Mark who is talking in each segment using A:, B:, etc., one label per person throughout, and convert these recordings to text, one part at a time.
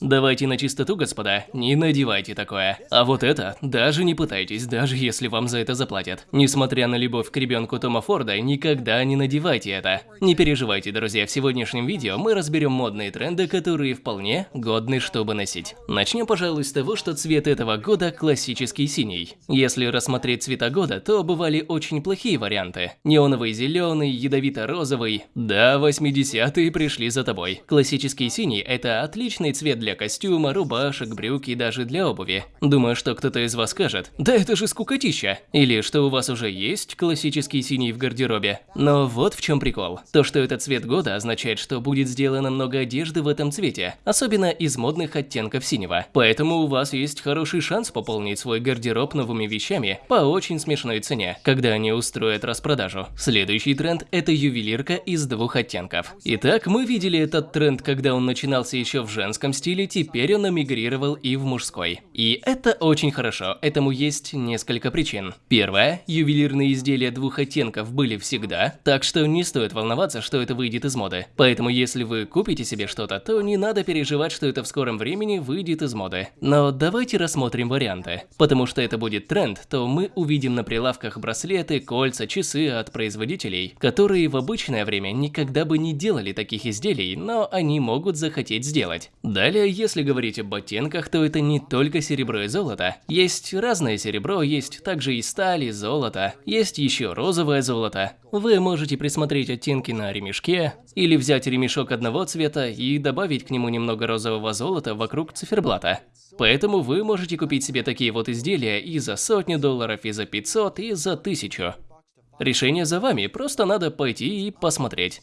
A: Давайте на чистоту, господа, не надевайте такое. А вот это, даже не пытайтесь, даже если вам за это заплатят. Несмотря на любовь к ребенку Тома Форда, никогда не надевайте это. Не переживайте, друзья, в сегодняшнем видео мы разберем модные тренды, которые вполне годны, чтобы носить. Начнем, пожалуй, с того, что цвет этого года классический синий. Если рассмотреть цвета года, то бывали очень плохие варианты. Неоновый зеленый, ядовито-розовый. Да, 80-е пришли за тобой. Классический синий – это отличный цвет для для костюма, рубашек, брюк и даже для обуви. Думаю, что кто-то из вас скажет, да это же скукотища. Или что у вас уже есть классический синий в гардеробе. Но вот в чем прикол. То, что этот цвет года означает, что будет сделано много одежды в этом цвете, особенно из модных оттенков синего. Поэтому у вас есть хороший шанс пополнить свой гардероб новыми вещами по очень смешной цене, когда они устроят распродажу. Следующий тренд – это ювелирка из двух оттенков. Итак, мы видели этот тренд, когда он начинался еще в женском стиле, стиле теперь он эмигрировал и в мужской. И это очень хорошо, этому есть несколько причин. Первое, ювелирные изделия двух оттенков были всегда, так что не стоит волноваться, что это выйдет из моды. Поэтому если вы купите себе что-то, то не надо переживать, что это в скором времени выйдет из моды. Но давайте рассмотрим варианты. Потому что это будет тренд, то мы увидим на прилавках браслеты, кольца, часы от производителей, которые в обычное время никогда бы не делали таких изделий, но они могут захотеть сделать. Далее если говорить об оттенках, то это не только серебро и золото. Есть разное серебро, есть также и сталь, и золото, есть еще розовое золото. Вы можете присмотреть оттенки на ремешке, или взять ремешок одного цвета и добавить к нему немного розового золота вокруг циферблата. Поэтому вы можете купить себе такие вот изделия и за сотню долларов, и за 500, и за 1000. Решение за вами, просто надо пойти и посмотреть.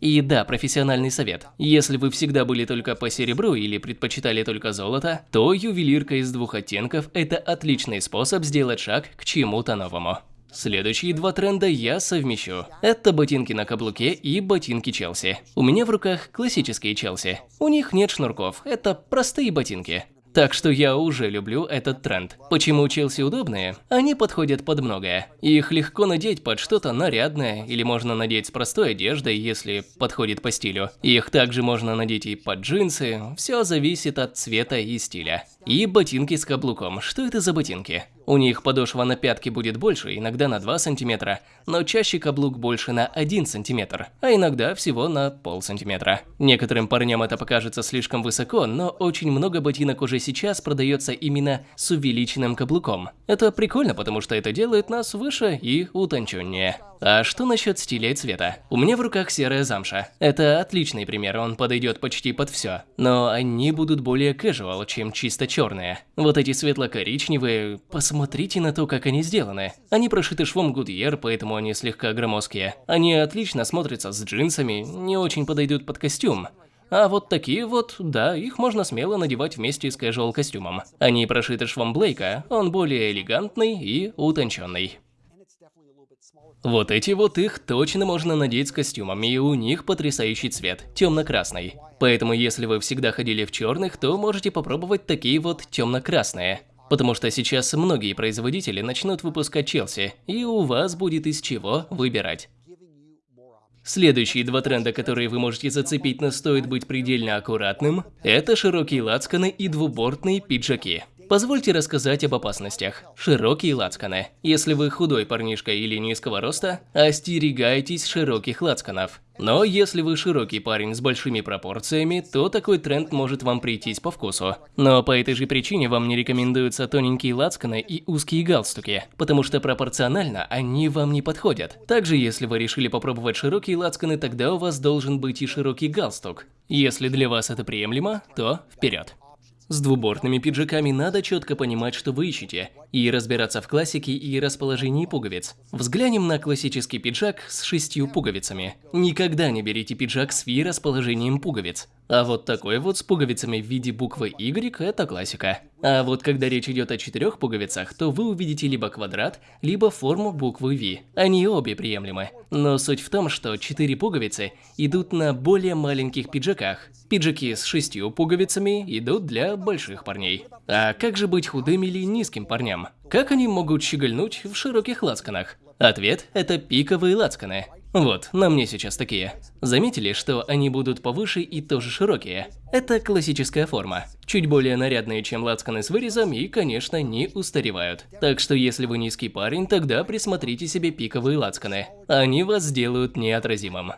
A: И да, профессиональный совет. Если вы всегда были только по серебру или предпочитали только золото, то ювелирка из двух оттенков – это отличный способ сделать шаг к чему-то новому. Следующие два тренда я совмещу. Это ботинки на каблуке и ботинки Челси. У меня в руках классические Челси. У них нет шнурков, это простые ботинки. Так что я уже люблю этот тренд. Почему Челси удобные? Они подходят под многое. Их легко надеть под что-то нарядное, или можно надеть с простой одеждой, если подходит по стилю. Их также можно надеть и под джинсы, все зависит от цвета и стиля. И ботинки с каблуком. Что это за ботинки? У них подошва на пятке будет больше, иногда на 2 см, но чаще каблук больше на 1 см, а иногда всего на пол сантиметра. Некоторым парням это покажется слишком высоко, но очень много ботинок уже сейчас продается именно с увеличенным каблуком. Это прикольно, потому что это делает нас выше и утонченнее. А что насчет стиля и цвета? У меня в руках серая замша. Это отличный пример, он подойдет почти под все. Но они будут более casual, чем чисто черные. Вот эти светло-коричневые, посмотрите на то, как они сделаны. Они прошиты швом Goodyear, поэтому они слегка громоздкие. Они отлично смотрятся с джинсами, не очень подойдут под костюм. А вот такие вот, да, их можно смело надевать вместе с casual костюмом. Они прошиты швом Блейка, он более элегантный и утонченный. Вот эти вот их точно можно надеть с костюмами, и у них потрясающий цвет, темно-красный. Поэтому если вы всегда ходили в черных, то можете попробовать такие вот темно-красные. Потому что сейчас многие производители начнут выпускать Челси, и у вас будет из чего выбирать. Следующие два тренда, которые вы можете зацепить, но стоит быть предельно аккуратным, это широкие лацканы и двубортные пиджаки. Позвольте рассказать об опасностях. Широкие лацканы. Если вы худой парнишка или низкого роста, остерегайтесь широких лацканов. Но если вы широкий парень с большими пропорциями, то такой тренд может вам прийтись по вкусу. Но по этой же причине вам не рекомендуются тоненькие лацканы и узкие галстуки, потому что пропорционально они вам не подходят. Также, если вы решили попробовать широкие лацканы, тогда у вас должен быть и широкий галстук. Если для вас это приемлемо, то вперед. С двубортными пиджаками надо четко понимать, что вы ищете, и разбираться в классике и расположении пуговиц. Взглянем на классический пиджак с шестью пуговицами. Никогда не берите пиджак с ви расположением пуговиц. А вот такой вот с пуговицами в виде буквы Y – это классика. А вот когда речь идет о четырех пуговицах, то вы увидите либо квадрат, либо форму буквы V. Они обе приемлемы. Но суть в том, что четыре пуговицы идут на более маленьких пиджаках. Пиджаки с шестью пуговицами идут для больших парней. А как же быть худым или низким парням? Как они могут щегольнуть в широких лацканах? Ответ – это пиковые лацканы. Вот, на мне сейчас такие. Заметили, что они будут повыше и тоже широкие? Это классическая форма. Чуть более нарядные, чем лацканы с вырезом и, конечно, не устаревают. Так что если вы низкий парень, тогда присмотрите себе пиковые лацканы. Они вас сделают неотразимым.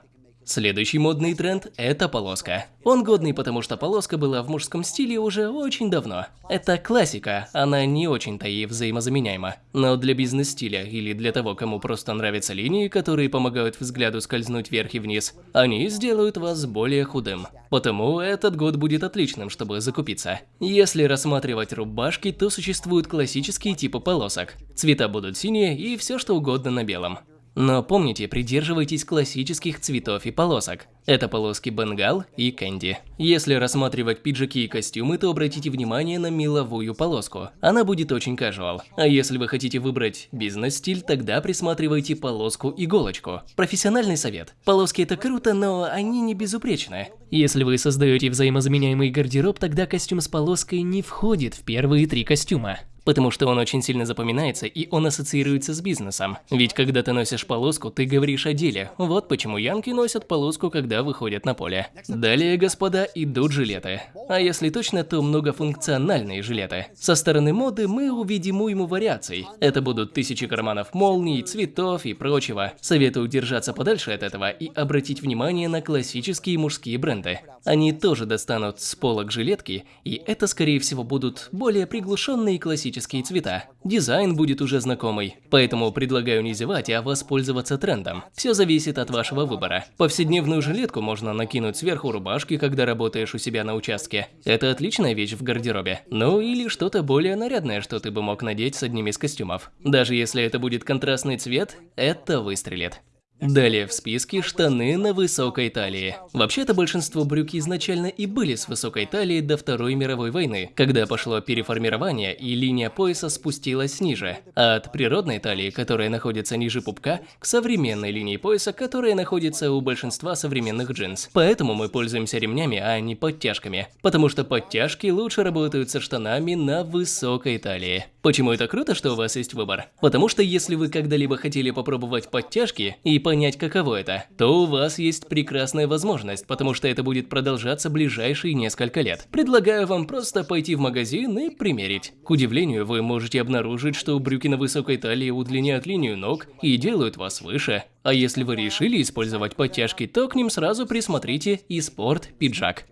A: Следующий модный тренд – это полоска. Он годный, потому что полоска была в мужском стиле уже очень давно. Это классика, она не очень-то и взаимозаменяема. Но для бизнес-стиля или для того, кому просто нравятся линии, которые помогают взгляду скользнуть вверх и вниз, они сделают вас более худым. Потому этот год будет отличным, чтобы закупиться. Если рассматривать рубашки, то существуют классические типы полосок. Цвета будут синие и все что угодно на белом. Но помните, придерживайтесь классических цветов и полосок. Это полоски Бенгал и Кэнди. Если рассматривать пиджаки и костюмы, то обратите внимание на меловую полоску. Она будет очень casual. А если вы хотите выбрать бизнес-стиль, тогда присматривайте полоску-иголочку. Профессиональный совет. Полоски это круто, но они не безупречны. Если вы создаете взаимозаменяемый гардероб, тогда костюм с полоской не входит в первые три костюма потому что он очень сильно запоминается и он ассоциируется с бизнесом. Ведь когда ты носишь полоску, ты говоришь о деле. Вот почему янки носят полоску, когда выходят на поле. Далее, господа, идут жилеты. А если точно, то многофункциональные жилеты. Со стороны моды мы увидим уйму вариаций. Это будут тысячи карманов молний, цветов и прочего. Советую держаться подальше от этого и обратить внимание на классические мужские бренды. Они тоже достанут с полок жилетки, и это скорее всего будут более приглушенные классические классические цвета. Дизайн будет уже знакомый, поэтому предлагаю не зевать, а воспользоваться трендом. Все зависит от вашего выбора. Повседневную жилетку можно накинуть сверху рубашки, когда работаешь у себя на участке. Это отличная вещь в гардеробе. Ну или что-то более нарядное, что ты бы мог надеть с одним из костюмов. Даже если это будет контрастный цвет, это выстрелит. Далее в списке штаны на высокой талии. Вообще-то большинство брюк изначально и были с высокой талией до Второй мировой войны, когда пошло переформирование и линия пояса спустилась ниже. А от природной талии, которая находится ниже пупка, к современной линии пояса, которая находится у большинства современных джинс. Поэтому мы пользуемся ремнями, а не подтяжками. Потому что подтяжки лучше работают со штанами на высокой талии. Почему это круто, что у вас есть выбор? Потому что если вы когда-либо хотели попробовать подтяжки и понять, каково это, то у вас есть прекрасная возможность, потому что это будет продолжаться ближайшие несколько лет. Предлагаю вам просто пойти в магазин и примерить. К удивлению, вы можете обнаружить, что брюки на высокой талии удлиняют линию ног и делают вас выше. А если вы решили использовать подтяжки, то к ним сразу присмотрите и спорт-пиджак.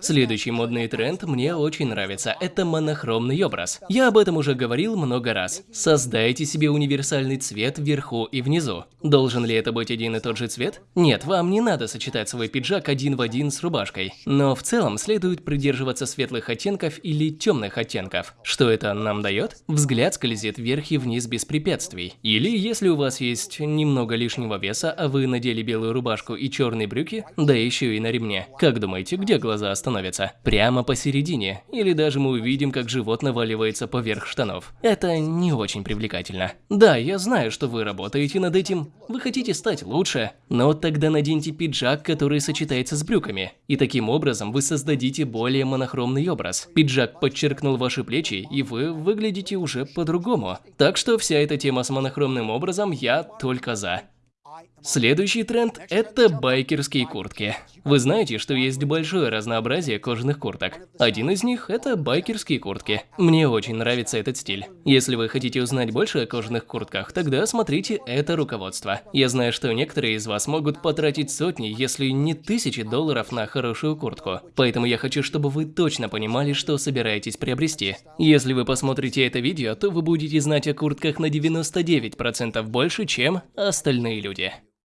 A: Следующий модный тренд мне очень нравится – это монохромный образ. Я об этом уже говорил много раз. Создайте себе универсальный цвет вверху и внизу. Должен ли это быть один и тот же цвет? Нет, вам не надо сочетать свой пиджак один в один с рубашкой. Но в целом следует придерживаться светлых оттенков или темных оттенков. Что это нам дает? Взгляд скользит вверх и вниз без препятствий. Или если у вас есть немного лишнего веса, а вы надели белую рубашку и черные брюки, да еще и на ремне. Как думаете, где глаза остановятся? Становится. Прямо посередине. Или даже мы увидим, как живот наваливается поверх штанов. Это не очень привлекательно. Да, я знаю, что вы работаете над этим. Вы хотите стать лучше. Но тогда наденьте пиджак, который сочетается с брюками. И таким образом вы создадите более монохромный образ. Пиджак подчеркнул ваши плечи, и вы выглядите уже по-другому. Так что вся эта тема с монохромным образом я только за. Следующий тренд – это байкерские куртки. Вы знаете, что есть большое разнообразие кожаных курток. Один из них – это байкерские куртки. Мне очень нравится этот стиль. Если вы хотите узнать больше о кожаных куртках, тогда смотрите это руководство. Я знаю, что некоторые из вас могут потратить сотни, если не тысячи долларов на хорошую куртку. Поэтому я хочу, чтобы вы точно понимали, что собираетесь приобрести. Если вы посмотрите это видео, то вы будете знать о куртках на 99% больше, чем остальные люди.